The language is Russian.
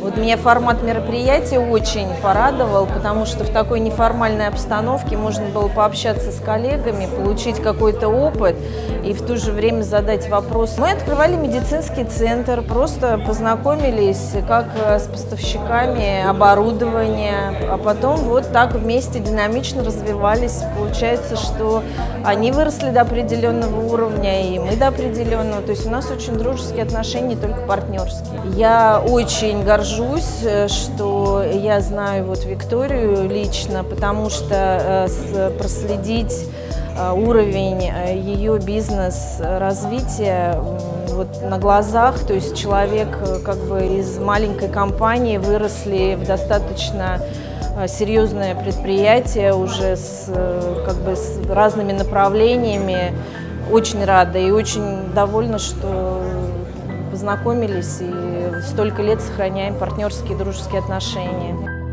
Вот меня формат мероприятия очень порадовал, потому что в такой неформальной обстановке можно было пообщаться с коллегами, получить какой-то опыт и в то же время задать вопрос. Мы открывали медицинский центр, просто познакомились как с поставщиками оборудования, а потом вот так вместе динамично развивались. Получается, что они выросли до определенного уровня, и мы до определенного. То есть у нас очень дружеские отношения, только партнерские. Я очень горжусь, э, что я знаю вот Викторию лично, потому что э, проследить э, уровень ее бизнес-развития вот на глазах, то есть человек как бы из маленькой компании выросли в достаточно серьезное предприятие уже с, как бы, с разными направлениями. Очень рада и очень довольна, что познакомились и столько лет сохраняем партнерские дружеские отношения.